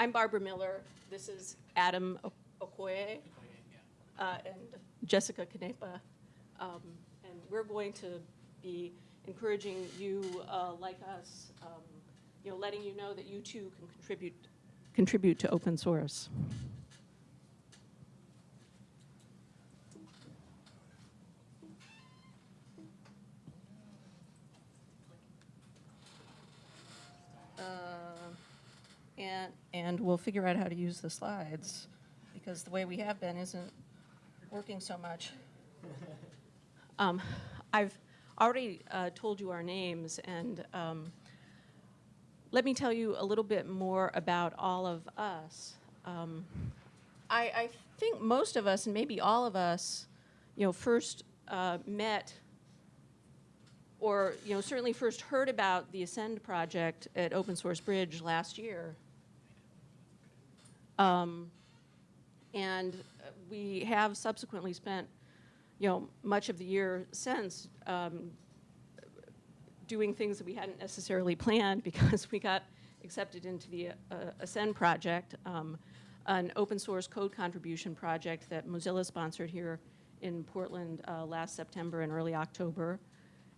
I'm Barbara Miller. This is Adam Okoye uh, and Jessica Canepa. Um, And we're going to be encouraging you, uh, like us, um, you know, letting you know that you too can contribute, contribute to open source. Figure out how to use the slides, because the way we have been isn't working so much. Um, I've already uh, told you our names, and um, let me tell you a little bit more about all of us. Um, I, I think most of us, and maybe all of us, you know, first uh, met or you know certainly first heard about the Ascend project at Open Source Bridge last year. Um, and we have subsequently spent you know much of the year since um, doing things that we hadn't necessarily planned because we got accepted into the uh, Ascend project, um, an open source code contribution project that Mozilla sponsored here in Portland uh, last September and early October.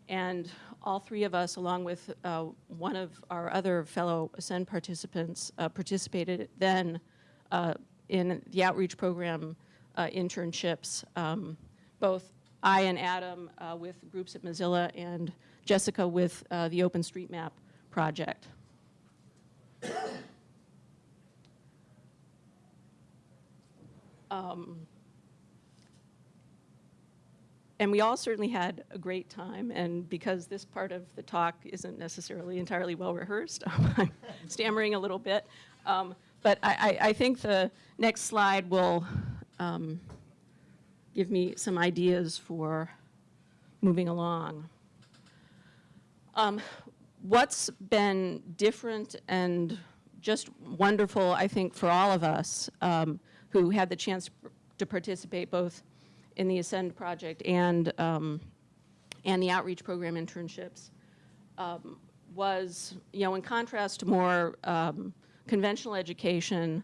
And all three of us, along with uh, one of our other fellow Ascend participants, uh, participated then uh, in the outreach program uh, internships. Um, both I and Adam uh, with groups at Mozilla and Jessica with uh, the OpenStreetMap project. Um, and we all certainly had a great time, and because this part of the talk isn't necessarily entirely well rehearsed, I'm stammering a little bit. Um, but I, I, I think the next slide will um, give me some ideas for moving along. Um, what's been different and just wonderful, I think, for all of us um, who had the chance to participate both in the Ascend project and, um, and the outreach program internships um, was, you know, in contrast to more um, conventional education,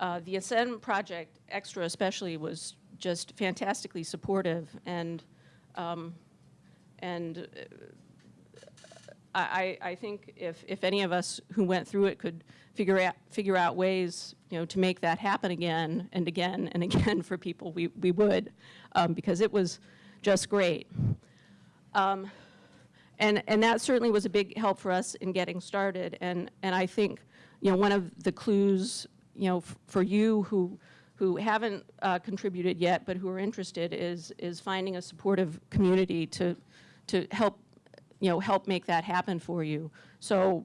uh, the Ascend project, Extra especially, was just fantastically supportive and, um, and uh, I, I think if, if any of us who went through it could figure out, figure out ways, you know, to make that happen again and again and again for people, we, we would, um, because it was just great. Um, and, and that certainly was a big help for us in getting started. And, and I think, you know, one of the clues, you know, for you who, who haven't uh, contributed yet but who are interested is, is finding a supportive community to, to help you know, help make that happen for you. So,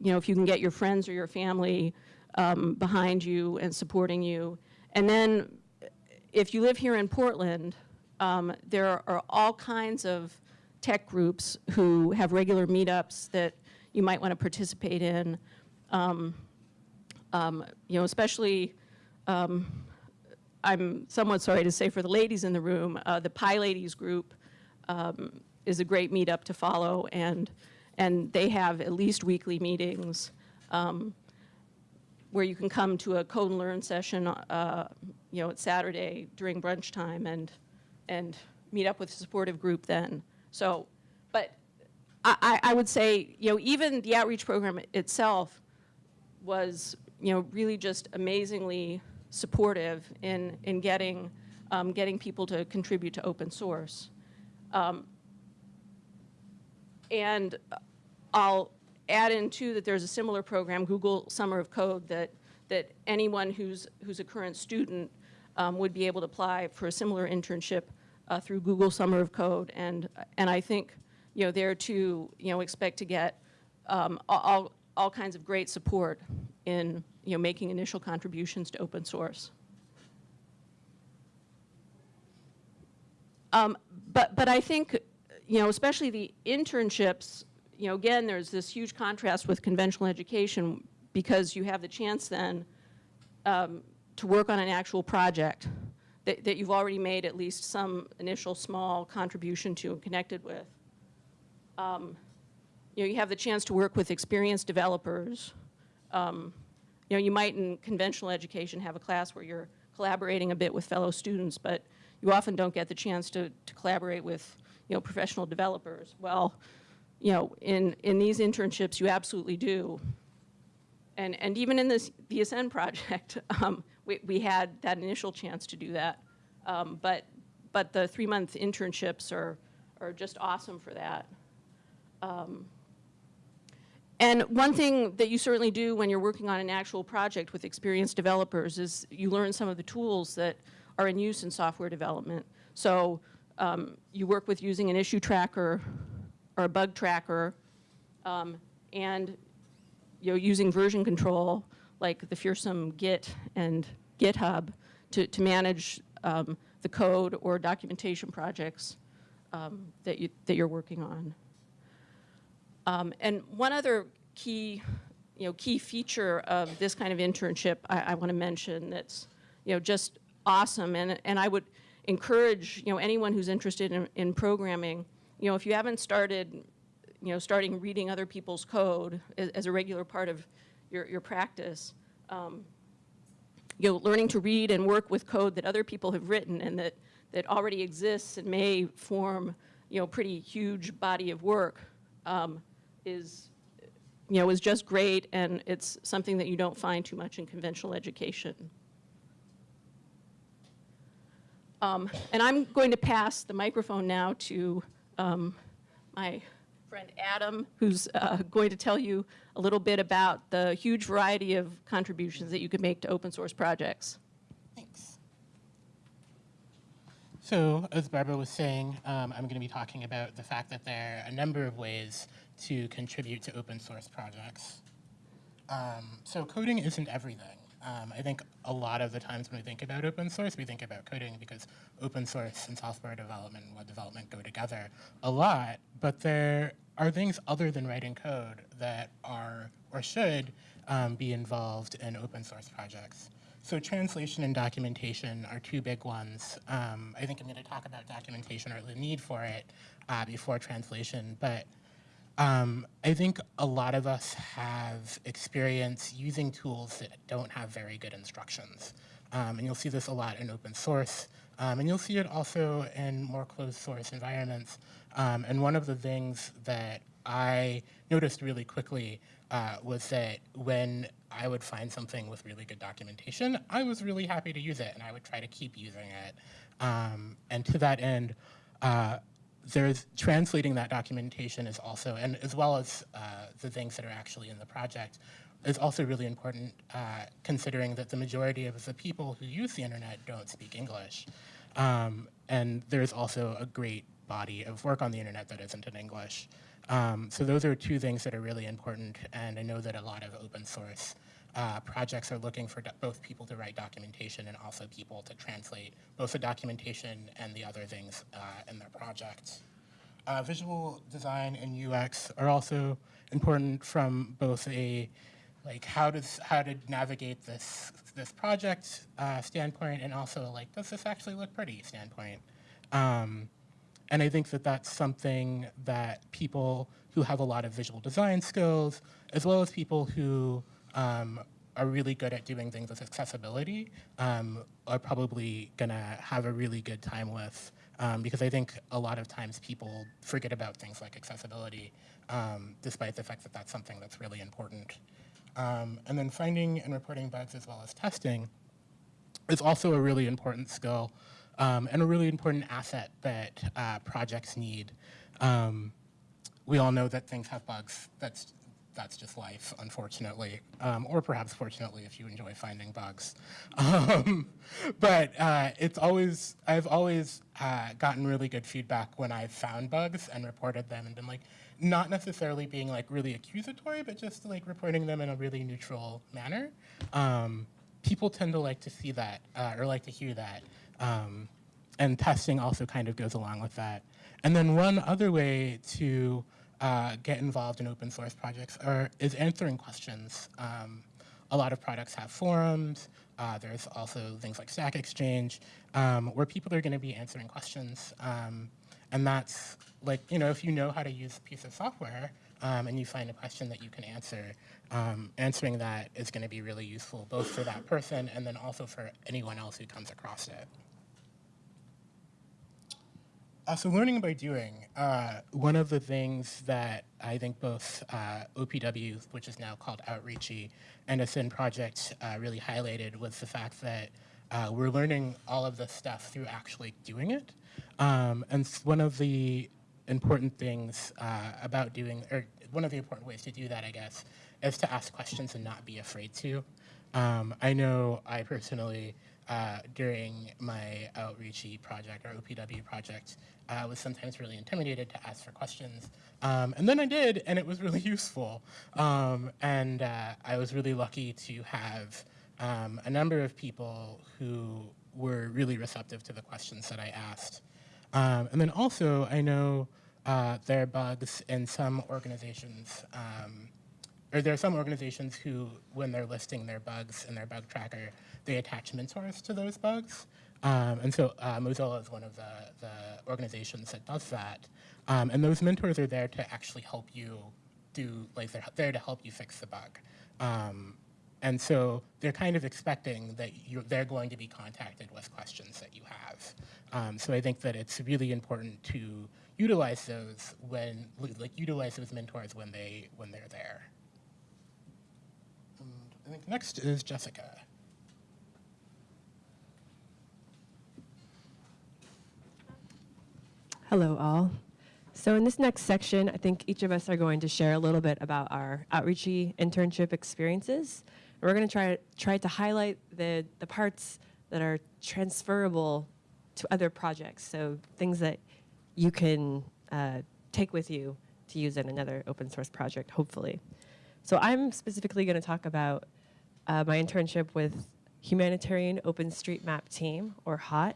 you know, if you can get your friends or your family um, behind you and supporting you. And then if you live here in Portland, um, there are all kinds of tech groups who have regular meetups that you might want to participate in. Um, um, you know, especially, um, I'm somewhat sorry to say for the ladies in the room, uh, the PyLadies group um, is a great meetup to follow, and, and they have at least weekly meetings um, where you can come to a code and learn session, uh, you know, at Saturday during brunch time and, and meet up with a supportive group then. So, but I, I would say, you know, even the outreach program itself was, you know, really just amazingly supportive in, in getting, um, getting people to contribute to open source. Um, and I'll add in too that there's a similar program, Google Summer of Code, that, that anyone who's, who's a current student um, would be able to apply for a similar internship uh, through Google Summer of Code. And, and I think, you know, there too, you know, expect to get um, all, all kinds of great support in, you know, making initial contributions to open source. Um, but, but I think, you know, especially the internships, you know, again, there's this huge contrast with conventional education because you have the chance then um, to work on an actual project that, that you've already made at least some initial small contribution to and connected with. Um, you know, you have the chance to work with experienced developers. Um, you know, you might in conventional education have a class where you're collaborating a bit with fellow students, but you often don't get the chance to, to collaborate with, you know, professional developers. Well, you know, in, in these internships, you absolutely do. And, and even in this Ascend project, um, we, we had that initial chance to do that. Um, but, but the three-month internships are, are just awesome for that. Um, and one thing that you certainly do when you're working on an actual project with experienced developers is you learn some of the tools that are in use in software development. So um, you work with using an issue tracker or a bug tracker, um, and you know, using version control like the fearsome Git and GitHub to, to manage um, the code or documentation projects um, that, you, that you're working on. Um, and one other key, you know, key feature of this kind of internship I, I want to mention that's, you know, just awesome. And, and I would encourage, you know, anyone who's interested in, in programming, you know, if you haven't started, you know, starting reading other people's code as, as a regular part of your, your practice, um, you know, learning to read and work with code that other people have written and that, that already exists and may form, you know, pretty huge body of work um, is, you know, is just great and it's something that you don't find too much in conventional education. Um, and I'm going to pass the microphone now to um, my friend Adam, who's uh, going to tell you a little bit about the huge variety of contributions that you can make to open source projects. Thanks. So, as Barbara was saying, um, I'm going to be talking about the fact that there are a number of ways to contribute to open source projects. Um, so coding isn't everything. Um, I think a lot of the times when we think about open source, we think about coding because open source and software development and web development go together a lot, but there are things other than writing code that are or should um, be involved in open source projects. So translation and documentation are two big ones. Um, I think I'm going to talk about documentation or the need for it uh, before translation, but um, I think a lot of us have experience using tools that don't have very good instructions. Um, and you'll see this a lot in open source. Um, and you'll see it also in more closed source environments. Um, and one of the things that I noticed really quickly uh, was that when I would find something with really good documentation, I was really happy to use it, and I would try to keep using it. Um, and to that end, uh, there's translating that documentation is also, and as well as uh, the things that are actually in the project, is also really important uh, considering that the majority of the people who use the internet don't speak English. Um, and there's also a great body of work on the internet that isn't in English. Um, so those are two things that are really important, and I know that a lot of open source uh, projects are looking for both people to write documentation and also people to translate both the documentation and the other things uh, in their projects. Uh, visual design and UX are also important from both a like how does how to navigate this this project uh, standpoint and also like does this actually look pretty standpoint. Um, and I think that that's something that people who have a lot of visual design skills, as well as people who um, are really good at doing things with accessibility um, are probably to have a really good time with um, because I think a lot of times people forget about things like accessibility um, despite the fact that that's something that's really important. Um, and then finding and reporting bugs as well as testing is also a really important skill um, and a really important asset that uh, projects need. We all know that things have bugs. That's that's just life, unfortunately, um, or perhaps fortunately if you enjoy finding bugs. Um, but uh, it's always, I've always uh, gotten really good feedback when I've found bugs and reported them and been like, not necessarily being like really accusatory, but just like reporting them in a really neutral manner. Um, people tend to like to see that uh, or like to hear that. Um, and testing also kind of goes along with that. And then one other way to uh, get involved in open source projects or is answering questions. Um, a lot of products have forums. Uh, there's also things like Stack Exchange, um, where people are going to be answering questions. Um, and that's like, you know, if you know how to use a piece of software, um, and you find a question that you can answer, um, answering that is going to be really useful both for that person and then also for anyone else who comes across it. Uh, so learning by doing, uh, one of the things that I think both uh, OPW, which is now called Outreachy, and Ascend Project uh, really highlighted was the fact that uh, we're learning all of this stuff through actually doing it. Um, and one of the important things about doing, or one of the important ways to do that, I guess, is to ask questions and not be afraid to. Um, I know I personally, uh, during my outreachy project or OPW project, uh, was sometimes really intimidated to ask for questions. Um, and then I did, and it was really useful. Um, and uh, I was really lucky to have um, a number of people who were really receptive to the questions that I asked. Um, and then also, I know uh, there are bugs in some organizations, um, or there are some organizations who, when they're listing their bugs in their bug tracker, they attach mentors to those bugs. Um, and so uh, Mozilla is one of the, the organizations that does that. Um, and those mentors are there to actually help you do, like they're there to help you fix the bug. Um, and so they're kind of expecting that they're going to be contacted with questions that you have. Um, so I think that it's really important to utilize those when, like utilize those mentors when they when they're there. And I think next is Jessica. Hello, all. So in this next section, I think each of us are going to share a little bit about our outreachy internship experiences. We're going to try try to highlight the the parts that are transferable to other projects. So things that you can uh, take with you to use in another open source project, hopefully. So I'm specifically going to talk about uh, my internship with Humanitarian OpenStreetMap Team, or HOT,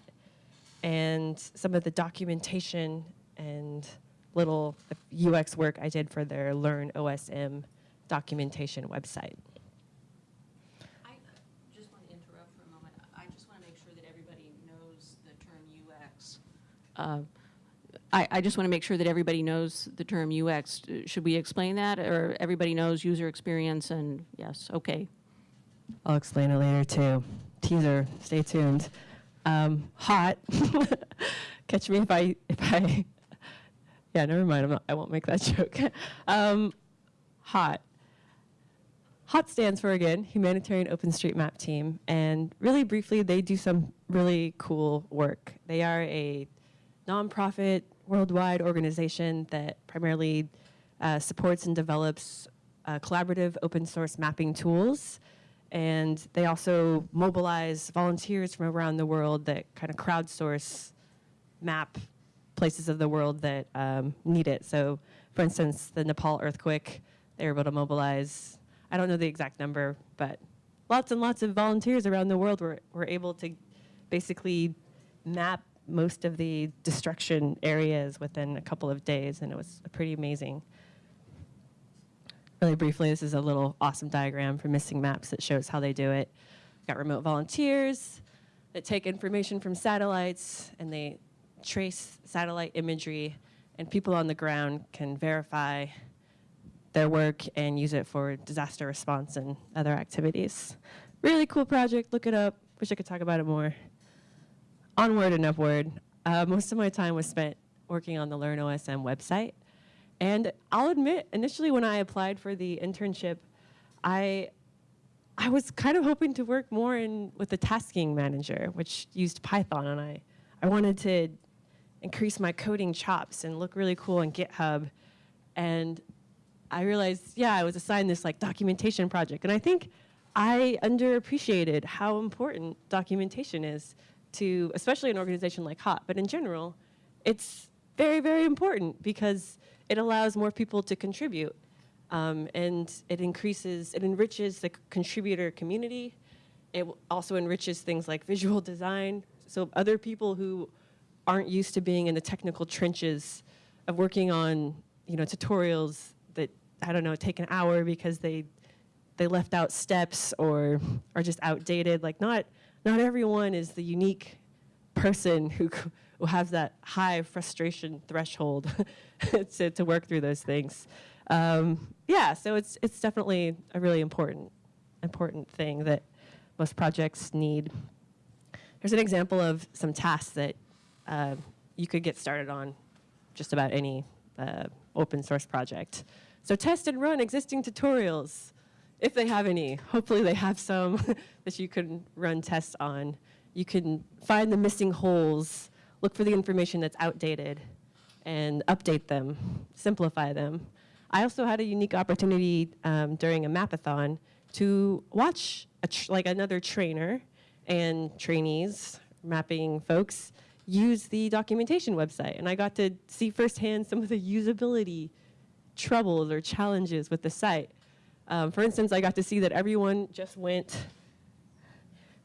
and some of the documentation and little UX work I did for their Learn OSM documentation website. I just want to interrupt for a moment. I just want to make sure that everybody knows the term UX. Uh, I, I just want to make sure that everybody knows the term UX. Should we explain that, or everybody knows user experience and, yes, okay. I'll explain it later too. Teaser, stay tuned. Um, hot. Catch me if I if I. Yeah, never mind. I'm not, I won't make that joke. um, hot. HOT stands for again Humanitarian OpenStreetMap Team, and really briefly, they do some really cool work. They are a nonprofit worldwide organization that primarily uh, supports and develops uh, collaborative open source mapping tools. And they also mobilize volunteers from around the world that kind of crowdsource map places of the world that um, need it. So, for instance, the Nepal earthquake, they were able to mobilize, I don't know the exact number, but lots and lots of volunteers around the world were, were able to basically map most of the destruction areas within a couple of days, and it was pretty amazing. Really briefly, this is a little awesome diagram from missing maps that shows how they do it. Got remote volunteers that take information from satellites and they trace satellite imagery, and people on the ground can verify their work and use it for disaster response and other activities. Really cool project, look it up. Wish I could talk about it more. Onward and upward. Uh, most of my time was spent working on the LearnOSM website. And I'll admit, initially when I applied for the internship, I I was kind of hoping to work more in with the tasking manager, which used Python, and I, I wanted to increase my coding chops and look really cool on GitHub. And I realized, yeah, I was assigned this like documentation project, and I think I underappreciated how important documentation is to, especially an organization like HOT, but in general, it's very, very important because it allows more people to contribute. Um, and it increases, it enriches the contributor community. It also enriches things like visual design. So other people who aren't used to being in the technical trenches of working on, you know, tutorials that I don't know take an hour because they they left out steps or are just outdated. Like not not everyone is the unique person who who has that high frustration threshold to, to work through those things. Um, yeah, so it's it's definitely a really important important thing that most projects need. Here's an example of some tasks that uh, you could get started on just about any uh, open source project. So test and run existing tutorials, if they have any. Hopefully they have some that you can run tests on. You can find the missing holes, look for the information that's outdated, and update them, simplify them. I also had a unique opportunity um, during a mapathon to watch like another trainer and trainees, mapping folks, use the documentation website. And I got to see firsthand some of the usability troubles or challenges with the site. Um, for instance, I got to see that everyone just went,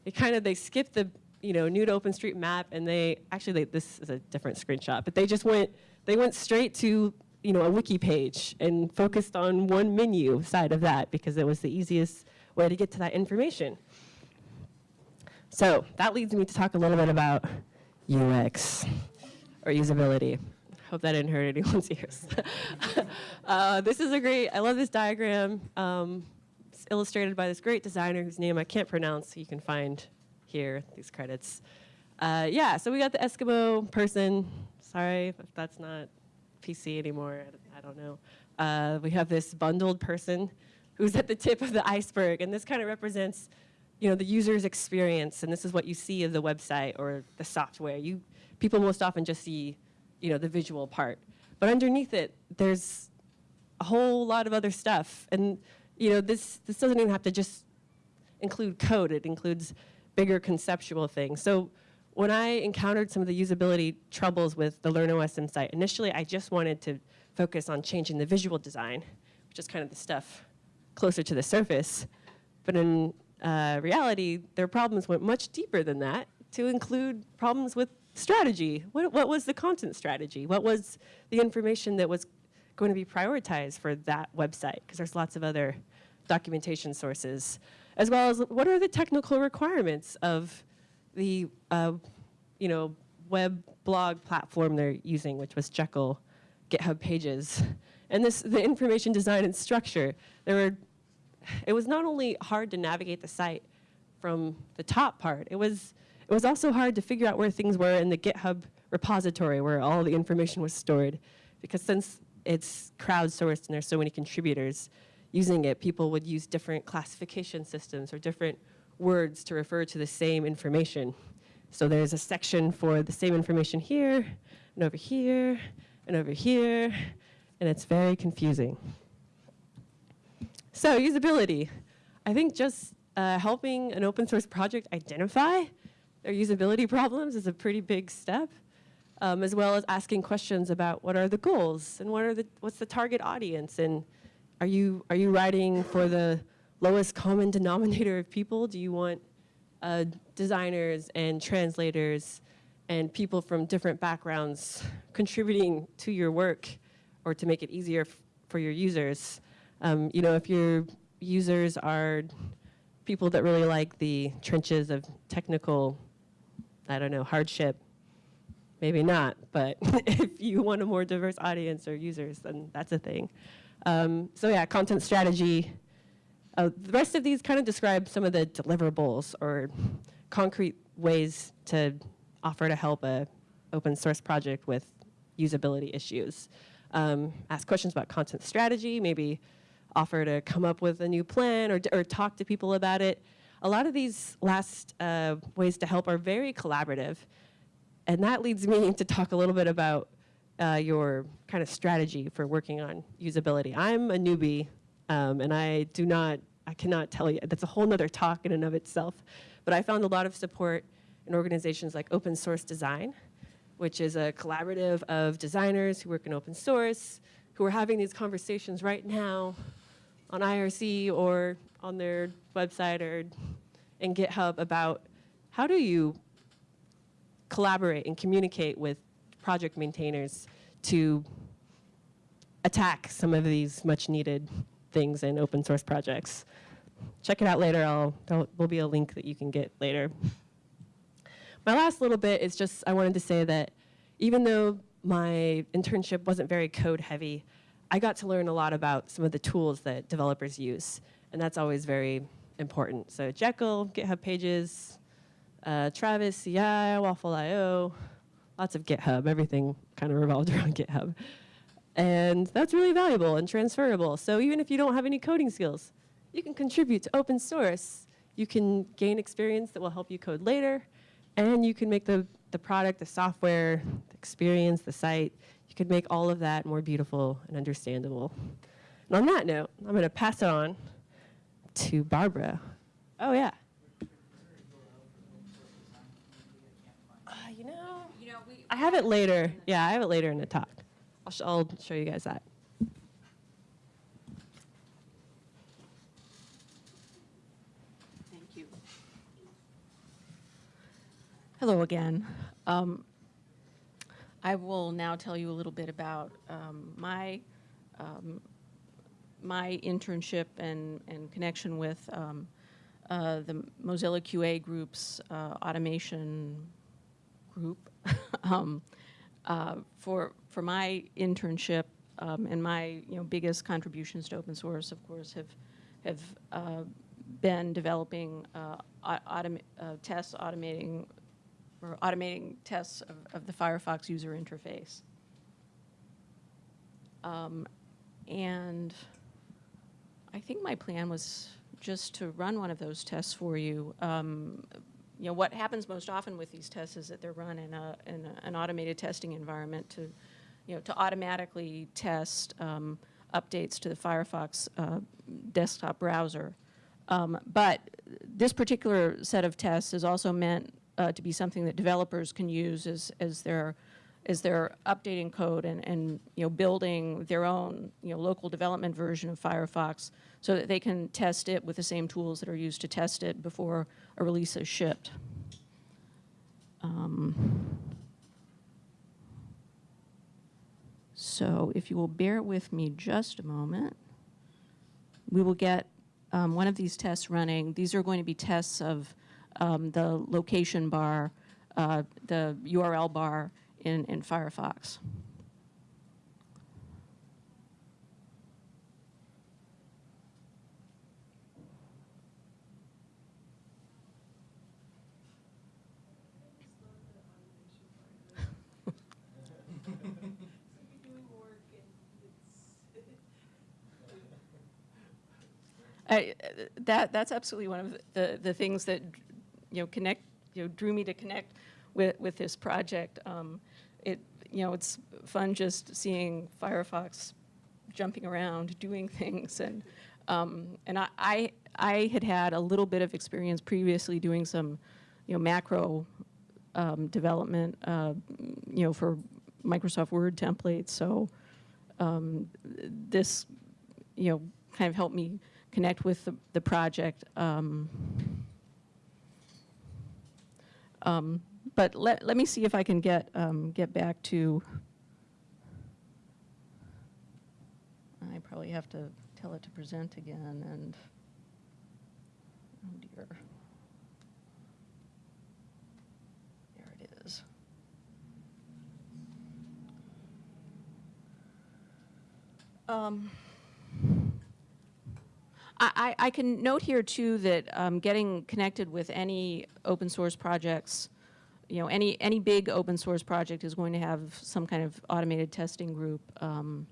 they kind of, they skipped the, you know, new to OpenStreetMap and they, actually they, this is a different screenshot, but they just went, they went straight to, you know, a wiki page and focused on one menu side of that because it was the easiest way to get to that information. So that leads me to talk a little bit about UX or usability. Hope that didn't hurt anyone's ears. uh, this is a great, I love this diagram. Um, it's illustrated by this great designer whose name I can't pronounce. You can find here, these credits. Uh, yeah, so we got the Eskimo person. Sorry if that's not PC anymore. I, don't know. Uh, we have this bundled person who's at the tip of the iceberg, and this kind of represents you know, the user's experience, and this is what you see of the website or the software. You, people most often just see, you know, the visual part. But underneath it, there's a whole lot of other stuff. And, you know, this, this doesn't even have to just include code. It includes bigger conceptual things. So when I encountered some of the usability troubles with the LearnOS site, initially I just wanted to focus on changing the visual design, which is kind of the stuff closer to the surface. But in uh, reality, their problems went much deeper than that to include problems with strategy. What, what was the content strategy? What was the information that was going to be prioritized for that website? Because there's lots of other documentation sources, as well as what are the technical requirements of the uh, you know web blog platform they're using, which was Jekyll GitHub Pages, and this the information design and structure. There were it was not only hard to navigate the site from the top part, it was, it was also hard to figure out where things were in the GitHub repository where all the information was stored. Because since it's crowdsourced and there's so many contributors using it, people would use different classification systems or different words to refer to the same information. So there's a section for the same information here, and over here, and over here, and it's very confusing. So usability. I think just uh, helping an open source project identify their usability problems is a pretty big step, um, as well as asking questions about what are the goals and what are the, what's the target audience and are you, are you writing for the lowest common denominator of people? Do you want uh, designers and translators and people from different backgrounds contributing to your work or to make it easier for your users? Um, you know, if your users are people that really like the trenches of technical, I don't know, hardship, maybe not. But if you want a more diverse audience or users, then that's a thing. Um, so yeah, content strategy. Uh, the rest of these kind of describe some of the deliverables or concrete ways to offer to help a open source project with usability issues. Um, ask questions about content strategy, maybe offer to come up with a new plan or, or talk to people about it. A lot of these last uh, ways to help are very collaborative. And that leads me to talk a little bit about uh, your kind of strategy for working on usability. I'm a newbie, um, and I do not, I cannot tell you, that's a whole nother talk in and of itself. But I found a lot of support in organizations like Open Source Design, which is a collaborative of designers who work in open source, who are having these conversations right now on IRC or on their website or in GitHub about how do you collaborate and communicate with project maintainers to attack some of these much needed things in open source projects. Check it out later. I'll, there will be a link that you can get later. My last little bit is just I wanted to say that even though my internship wasn't very code heavy, I got to learn a lot about some of the tools that developers use, and that's always very important. So Jekyll, GitHub Pages, uh, Travis, CI, Waffle.io, lots of GitHub. Everything kind of revolved around GitHub. And that's really valuable and transferable. So even if you don't have any coding skills, you can contribute to open source. You can gain experience that will help you code later, and you can make the, the product, the software, the experience, the site, you could make all of that more beautiful and understandable. And on that note, I'm going to pass it on to Barbara. Oh, yeah. Uh, you know, You know, we, I have it later. Yeah, I have it later in the talk. I'll, sh- I'll show you guys that. Thank you. Hello again. Um, I will now tell you a little bit about um, my um, my internship and, and connection with um, uh, the Mozilla QA Group's uh, automation group. um, uh, for for my internship um, and my you know biggest contributions to open source, of course, have have uh, been developing uh, uh, tests, automating or automating tests of, of the Firefox user interface. Um, and I think my plan was just to run one of those tests for you. Um, you know, what happens most often with these tests is that they're run in, a, in a, an automated testing environment to, you know, to automatically test um, updates to the Firefox uh, desktop browser. Um, but this particular set of tests is also meant uh, to be something that developers can use as, as they're as they're updating code and, and you know building their own you know local development version of Firefox so that they can test it with the same tools that are used to test it before a release is shipped. Um, so if you will bear with me just a moment, we will get um, one of these tests running. These are going to be tests of um, the location bar, uh, the URL bar in, in Firefox. I, that that's absolutely one of the, the things that you know connect you know drew me to connect with with this project. Um, it you know it's fun just seeing Firefox jumping around, doing things, and um, and I, I I had had a little bit of experience previously doing some you know macro um, development uh, you know for Microsoft Word templates. So um, this you know kind of helped me connect with the, the project. Um, um, but let, let me see if I can get, um, get back to, I probably have to tell it to present again and, oh dear. There it is. Um, I, I can note here too that um, getting connected with any open source projects, you know, any any big open source project is going to have some kind of automated testing group, um,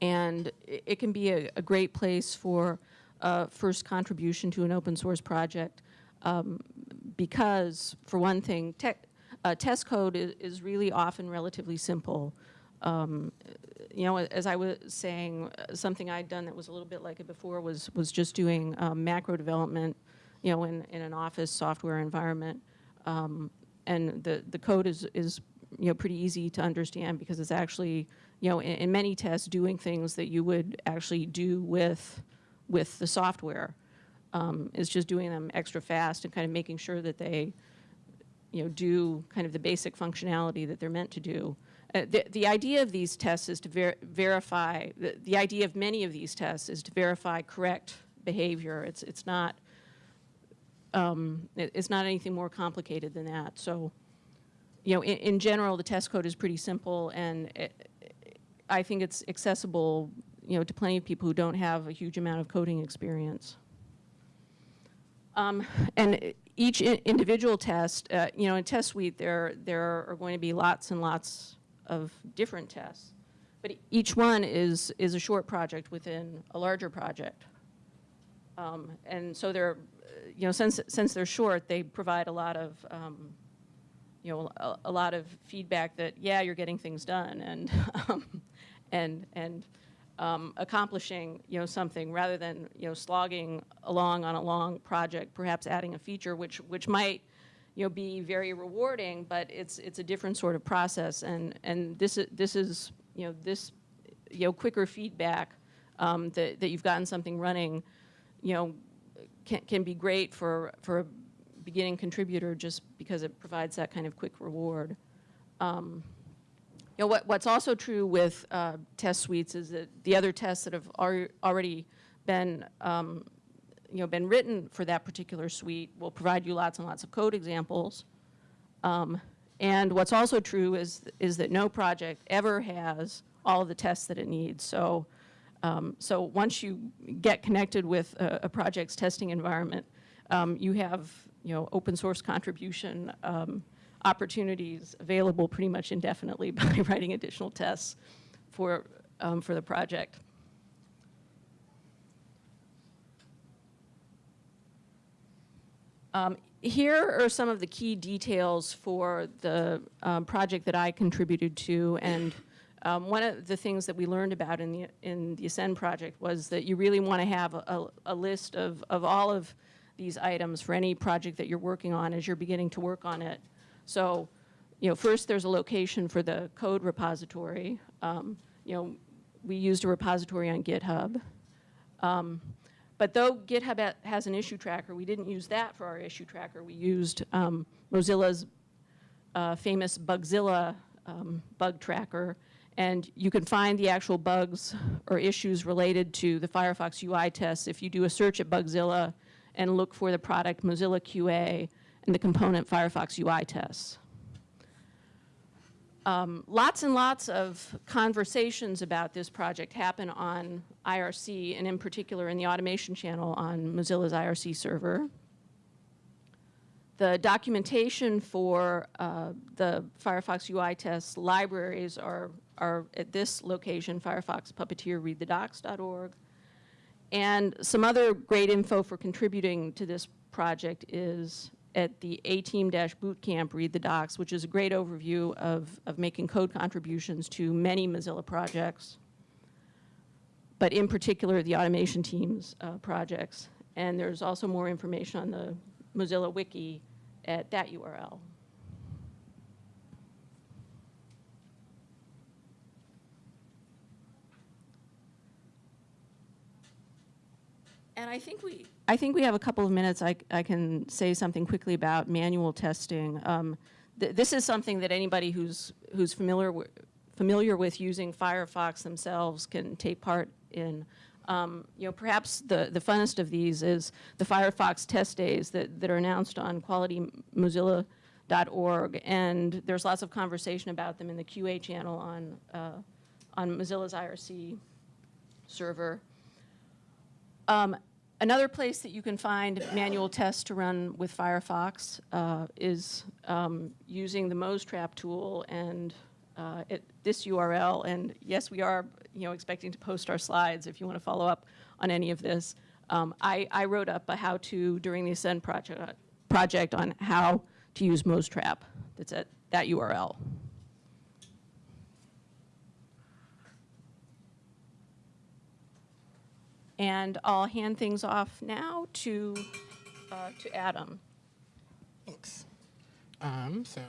and it, it can be a, a great place for uh, first contribution to an open source project, um, because for one thing, uh, test code is, is really often relatively simple. Um, you know, as I was saying, uh, something I'd done that was a little bit like it before was was just doing um, macro development, you know, in, in an office software environment, um, and the the code is is you know pretty easy to understand because it's actually you know in, in many tests doing things that you would actually do with with the software. Um, is just doing them extra fast and kind of making sure that they you know, do kind of the basic functionality that they're meant to do. Uh, the, the idea of these tests is to ver verify, the, the idea of many of these tests is to verify correct behavior. It's, it's not, um, it- it's not anything more complicated than that. So, you know, in, in general, the test code is pretty simple and it, I think it's accessible, you know, to plenty of people who don't have a huge amount of coding experience. Um, and each individual test, uh, you know, in Test Suite, there, there are going to be lots and lots of different tests. But each one is, is a short project within a larger project. Um, and so they're, uh, you know, since, since they're short, they provide a lot of, um, you know, a, a lot of feedback that, yeah, you're getting things done and, um, and, and um, accomplishing, you know, something rather than, you know, slogging along on a long project, perhaps adding a feature which, which might, you know, be very rewarding, but it's, it's a different sort of process. And, and this, is this is, you know, this, you know, quicker feedback um, that, that you've gotten something running, you know, can, can be great for, for a beginning contributor just because it provides that kind of quick reward. Um, you know, what, what's also true with uh, test suites is that the other tests that have al- already been, um, you know, been written for that particular suite will provide you lots and lots of code examples. Um, and what's also true is, is that no project ever has all of the tests that it needs. So, um, so once you get connected with a, a project's testing environment, um, you have, you know, open source contribution um, opportunities available pretty much indefinitely by writing additional tests for, um, for the project. Um, Here are some of the key details for the um, project that I contributed to. And um, one of the things that we learned about in the, in the Ascend project was that you really want to have a, a list of, of all of these items for any project that you're working on as you're beginning to work on it. So, you know, first there's a location for the code repository. Um, You know, we used a repository on GitHub. Um, But though GitHub has an issue tracker, we didn't use that for our issue tracker. We used um, Mozilla's uh, famous Bugzilla um, bug tracker. And you can find the actual bugs or issues related to the Firefox UI tests if you do a search at Bugzilla and look for the product Mozilla QA and the component Firefox UI tests. Um, lots and lots of conversations about this project happen on IRC, and in particular in the automation channel on Mozilla's IRC server. The documentation for uh, the Firefox UI tests libraries are, are at this location, Firefox Puppeteer, readthedocs.org. And some other great info for contributing to this project is at the A-Team Dash Bootcamp Read the Docs, which is a great overview of, of making code contributions to many Mozilla projects, but in particular the automation team's uh, projects. And there's also more information on the Mozilla Wiki at that URL. And I think we, I think we have a couple of minutes. I, I can say something quickly about manual testing. Um, th- this is something that anybody who's who's familiar with, familiar with using Firefox themselves can take part in. Um, you know, perhaps the, the funnest of these is the Firefox test days that, that are announced on qualitymozilla.org, and there's lots of conversation about them in the QA channel on uh, on Mozilla's IRC server. Um, Another place that you can find manual tests to run with Firefox uh, is um, using the MozTrap tool and uh, this URL. And yes, we are, you know, expecting to post our slides if you want to follow up on any of this. Um, I, I wrote up a how-to during the Ascend project, project on how to use MozTrap. That's at that URL. And I'll hand things off now to, uh, to Adam. Thanks. Um, so,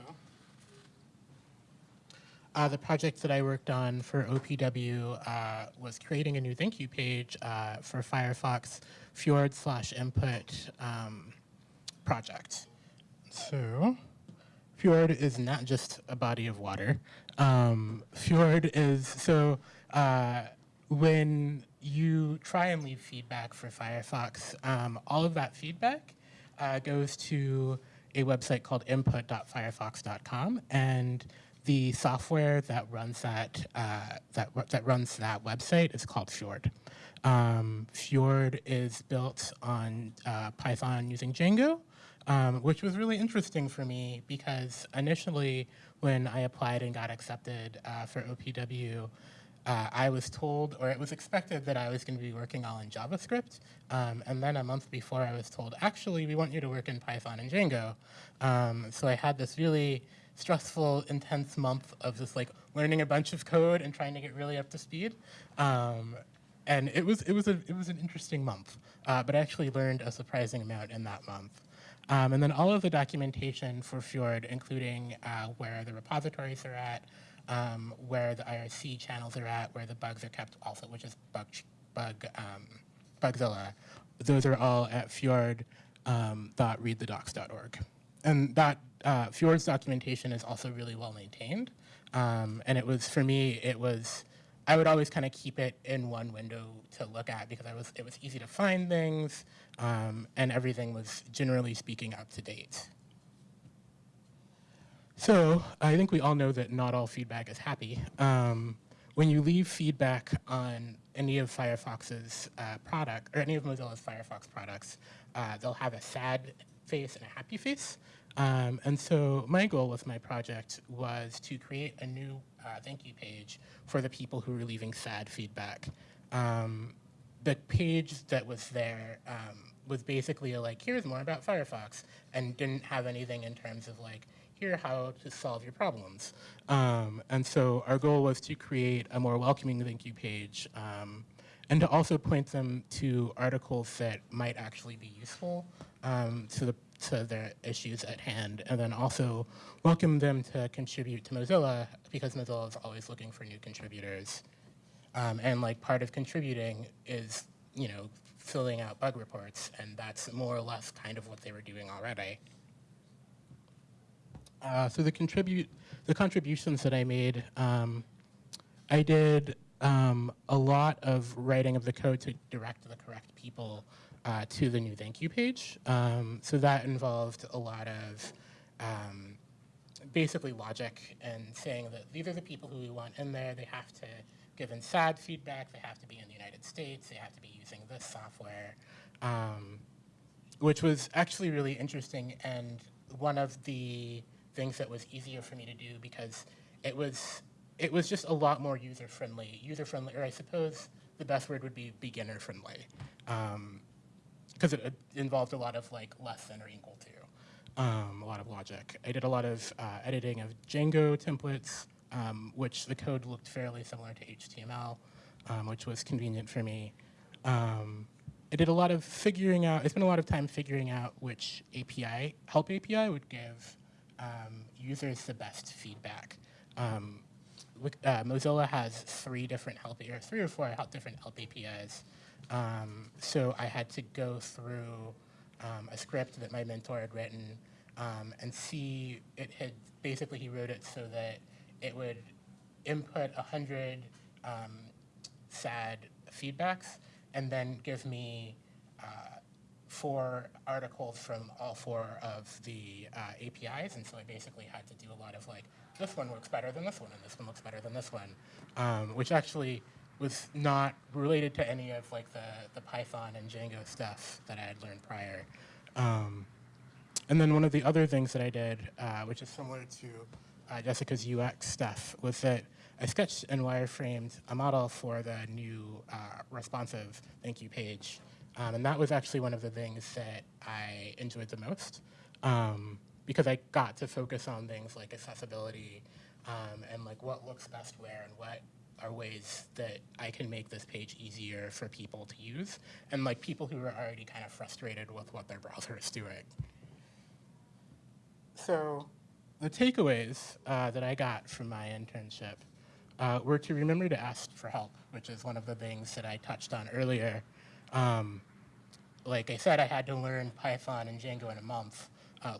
uh, the project that I worked on for OPW uh, was creating a new thank you page uh, for Firefox Fjord slash input um, project. So, Fjord is not just a body of water. Um, Fjord is so uh, when you try and leave feedback for Firefox, um, all of that feedback uh, goes to a website called input.firefox.com, and the software that runs that uh, that that runs that website is called Fjord. Um, Fjord is built on uh, Python using Django, um, which was really interesting for me because initially, when I applied and got accepted uh, for OPW, uh, I was told, or it was expected, that I was going to be working all in JavaScript. Um, and then a month before, I was told, actually, we want you to work in Python and Django. Um, so I had this really stressful, intense month of just like learning a bunch of code and trying to get really up to speed. Um, and it was it was a it was an interesting month, uh, but I actually learned a surprising amount in that month. Um, and then all of the documentation for Fjord, including uh, where the repositories are at, um, where the IRC channels are at, where the bugs are kept, also which is bug bug um, Bugzilla. Those are all at fjord.readthedocs.org. And that uh, Fjord's documentation is also really well maintained. Um, and it was for me, it was I would always kind of keep it in one window to look at because I was it was easy to find things, um, and everything was generally speaking up to date. So I think we all know that not all feedback is happy. Um, when you leave feedback on any of Firefox's uh, product or any of Mozilla's Firefox products, uh, they'll have a sad face and a happy face. Um, and so my goal with my project was to create a new uh, thank you page for the people who were leaving sad feedback. Um, the page that was there um, was basically a, like, here's more about Firefox, and didn't have anything in terms of like, here how to solve your problems. Um, and so our goal was to create a more welcoming thank you page um, and to also point them to articles that might actually be useful um, to the to their issues at hand, and then also welcome them to contribute to Mozilla because Mozilla is always looking for new contributors. Um, and like part of contributing is, you know, filling out bug reports, and that's more or less kind of what they were doing already. Uh, so the contribute, the contributions that I made, um, I did um, a lot of writing of the code to direct the correct people uh, to the new thank you page. Um, so that involved a lot of um, basically logic and saying that these are the people who we want in there. They have to give in sad feedback. They have to be in the United States. They have to be using this software, um, which was actually really interesting and one of the things that was easier for me to do because it was it was just a lot more user friendly. User friendly, or I suppose the best word would be beginner friendly, because it, it involved a lot of like less than or equal to, um, a lot of logic. I did a lot of uh, editing of Django templates, um, which the code looked fairly similar to HTML, um, which was convenient for me. Um, I did a lot of figuring out, I spent a lot of time figuring out which API, help API would give um, users the best feedback. Um, uh, Mozilla has three different help, or three or four different help APIs. Um, so I had to go through um, a script that my mentor had written um, and see it had basically he wrote it so that it would input a hundred um, sad feedbacks and then give me uh, four articles from all four of the uh, APIs, and so I basically had to do a lot of like, this one works better than this one, and this one looks better than this one, um, which actually was not related to any of like the, the Python and Django stuff that I had learned prior. Um, and then one of the other things that I did, uh, which is similar to uh, Jessica's UX stuff, was that I sketched and wireframed a model for the new uh, responsive thank you page. Um, and that was actually one of the things that I enjoyed the most um, because I got to focus on things like accessibility um, and like what looks best where and what are ways that I can make this page easier for people to use and like people who are already kind of frustrated with what their browser is doing. So the takeaways uh, that I got from my internship uh, were to remember to ask for help, which is one of the things that I touched on earlier. Um, like I said, I had to learn Python and Django in a month, uh,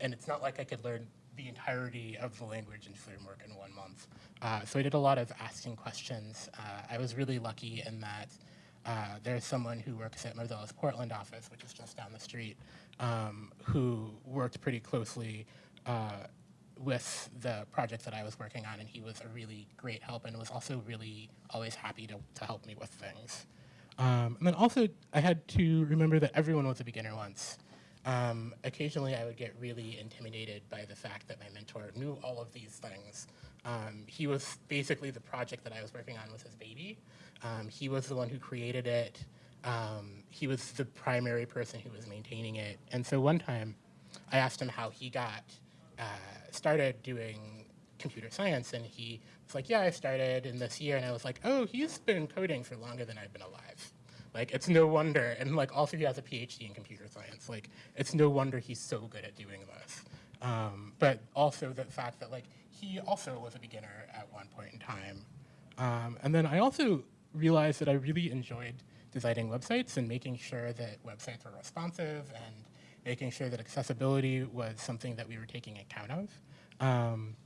and it's not like I could learn the entirety of the language and framework in one month. Uh, so I did a lot of asking questions. Uh, I was really lucky in that uh, there's someone who works at Mozilla's Portland office, which is just down the street, um, who worked pretty closely uh, with the project that I was working on, and he was a really great help and was also really always happy to, to help me with things. Um, and then also, I had to remember that everyone was a beginner once. Um, occasionally, I would get really intimidated by the fact that my mentor knew all of these things. Um, he was basically the project that I was working on was his baby. Um, he was the one who created it. Um, he was the primary person who was maintaining it. And so one time, I asked him how he got uh, started doing computer science, and he was like, "Yeah, I started in this year." And I was like, "Oh, he's been coding for longer than I've been alive." Like, it's no wonder. And like, also he has a PhD in computer science. Like, it's no wonder he's so good at doing this. Um, but also the fact that like he also was a beginner at one point in time. Um, and then I also realized that I really enjoyed designing websites and making sure that websites were responsive and making sure that accessibility was something that we were taking account of. Um,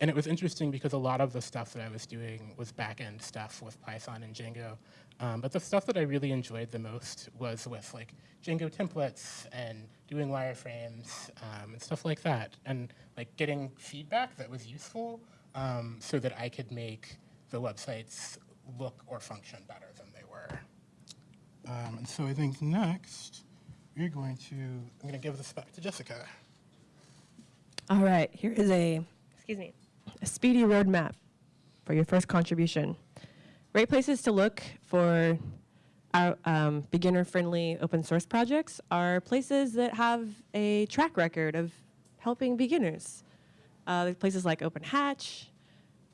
and it was interesting because a lot of the stuff that I was doing was back-end stuff with Python and Django. Um, but the stuff that I really enjoyed the most was with like Django templates and doing wireframes um, and stuff like that. And like getting feedback that was useful um, so that I could make the websites look or function better than they were. Um, and so I think next, we're going to, I'm going to give this back to Jessica. All right, here is a, excuse me, a speedy roadmap for your first contribution. Great places to look for our um, beginner-friendly open source projects are places that have a track record of helping beginners. Uh, places like Open Hatch,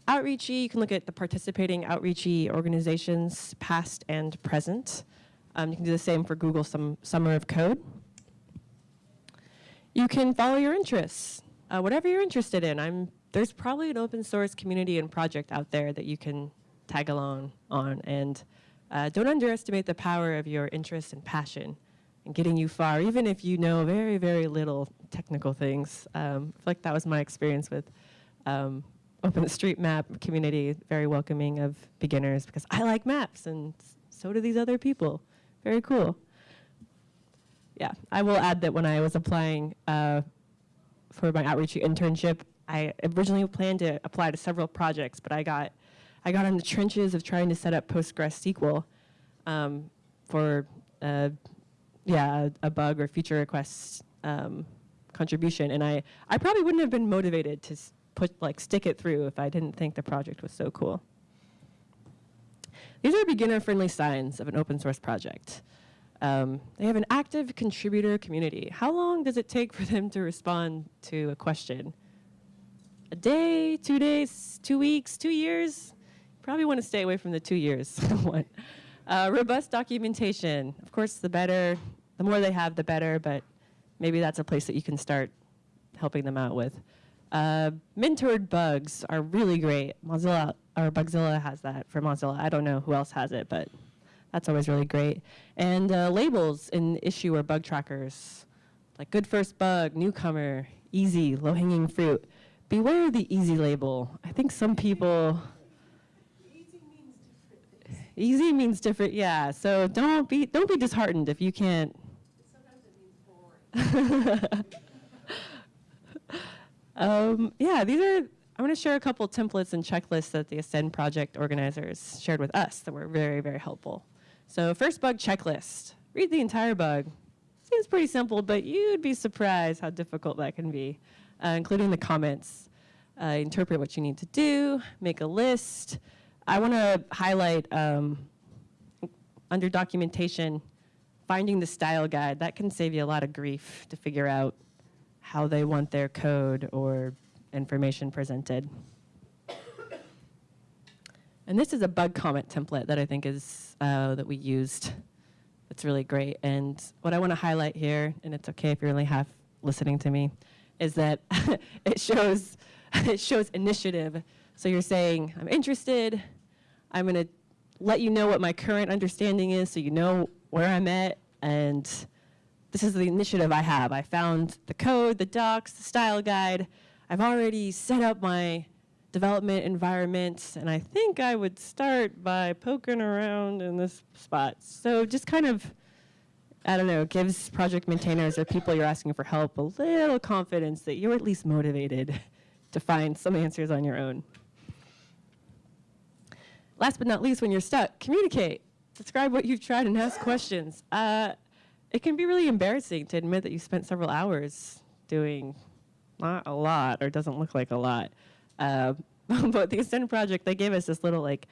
Outreachy, you can look at the participating Outreachy organizations, past and present. Um, you can do the same for Google Sum Summer of Code. You can follow your interests, uh, whatever you're interested in. I'm, there's probably an open source community and project out there that you can tag along on. And uh, don't underestimate the power of your interest and passion in getting you far, even if you know very, very little technical things. Um, I feel like that was my experience with um, OpenStreetMap community, very welcoming of beginners because I like maps and so do these other people. Very cool. Yeah, I will add that when I was applying uh, for my outreach internship, I originally planned to apply to several projects, but I got I got in the trenches of trying to set up PostgreSQL um, for uh, yeah a, a, bug or feature request um, contribution, and I I probably wouldn't have been motivated to put like stick it through if I didn't think the project was so cool. These are beginner-friendly signs of an open source project. Um, they have an active contributor community. How long does it take for them to respond to a question? A day, two days, two weeks, two years? Probably want to stay away from the two years one. Uh, robust documentation. Of course, the better, the more they have, the better, but maybe that's a place that you can start helping them out with. Uh, mentored bugs are really great. Mozilla or Bugzilla has that for Mozilla. I don't know who else has it, but that's always really great. And uh, labels in issue or bug trackers, like good first bug, newcomer, easy, low-hanging fruit. Beware the easy label. I think some people. Easy means different. Easy means different, yeah. So don't be don't be disheartened if you can't. Sometimes it means boring. um, yeah, these are I'm going to share a couple templates and checklists that the Ascend project organizers shared with us that were very, very helpful. So first bug checklist. Read the entire bug. Seems pretty simple, but you'd be surprised how difficult that can be, uh, including the comments. Uh, interpret what you need to do, make a list. I want to highlight um, under documentation, finding the style guide. That can save you a lot of grief to figure out how they want their code or information presented. And this is a bug comment template that I think is, uh, that we used. It's really great. And what I want to highlight here, and it's okay if you're only half listening to me, is that it shows, it shows initiative. So you're saying, I'm interested, I'm going to let you know what my current understanding is so you know where I'm at, and this is the initiative I have. I found the code, the docs, the style guide, I've already set up my development environment, and I think I would start by poking around in this spot. So just kind of, I don't know, gives project maintainers or people you're asking for help a little confidence that you're at least motivated to find some answers on your own. Last but not least, when you're stuck, communicate. Describe what you've tried and ask questions. Uh, it can be really embarrassing to admit that you spent several hours doing not a lot or doesn't look like a lot. Uh, but the Ascend project, they gave us this little like,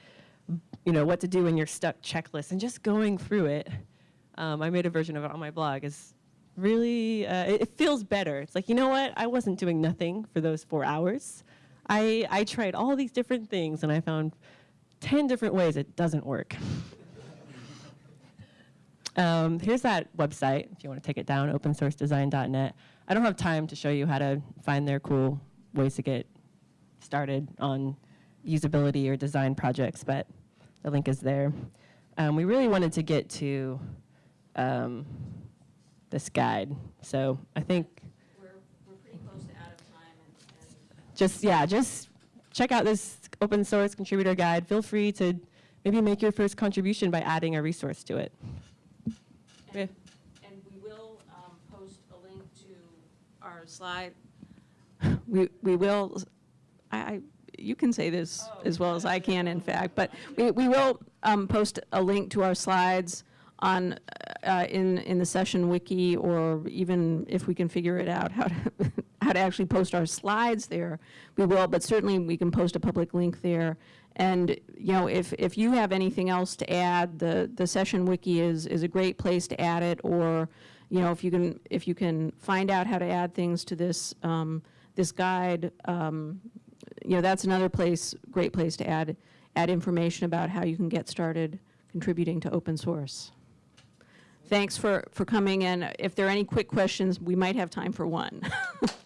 you know, what to do when you're stuck checklist and just going through it. Um, I made a version of it on my blog. Is really, uh, it, it feels better. It's like, you know what? I wasn't doing nothing for those four hours. I, I tried all these different things and I found 10 different ways it doesn't work. Um, here's that website if you want to take it down, opensourcedesign.net. I don't have time to show you how to find their cool ways to get started on usability or design projects, but the link is there. Um, we really wanted to get to um, this guide, so I think We're, we're pretty close to out of time and, just yeah, just check out this open source contributor guide. Feel free to maybe make your first contribution by adding a resource to it. Yeah. And we will um, post a link to our slide. We, we will, I, I- you can say this as well as I can, in fact, but we, we will um, post a link to our slides on, uh, in, in the session wiki, or even if we can figure it out, how to, how to actually post our slides there, we will, but certainly we can post a public link there. And, you know, if, if you have anything else to add, the, the session wiki is, is a great place to add it, or, you know, if you can, if you can find out how to add things to this, um, this guide, um, you know, that's another place, great place to add, add information about how you can get started contributing to open source. Thanks for, for coming, and if there are any quick questions, we might have time for one.